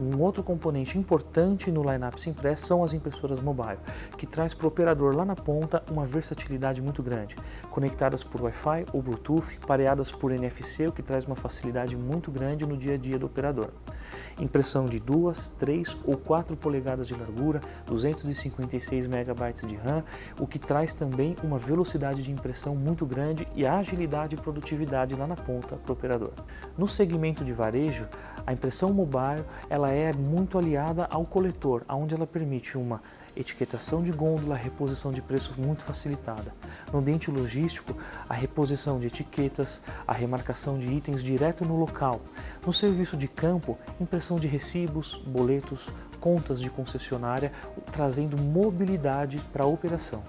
Um outro componente importante no lineup Simpress são as impressoras mobile, que traz para o operador lá na ponta uma versatilidade muito grande, conectadas por Wi-Fi ou Bluetooth, pareadas por NFC, o que traz uma facilidade muito grande no dia a dia do operador. Impressão de 2, 3 ou 4 polegadas de largura, 256 MB de RAM, o que traz também uma velocidade de impressão muito grande e agilidade e produtividade lá na ponta para o operador. No segmento de varejo, a impressão mobile ela é muito aliada ao coletor, onde ela permite uma etiquetação de gôndola, reposição de preço muito facilitada. No ambiente logístico, a reposição de etiquetas, a remarcação de itens direto no local. No serviço de campo, impressão de recibos, boletos, contas de concessionária, trazendo mobilidade para a operação.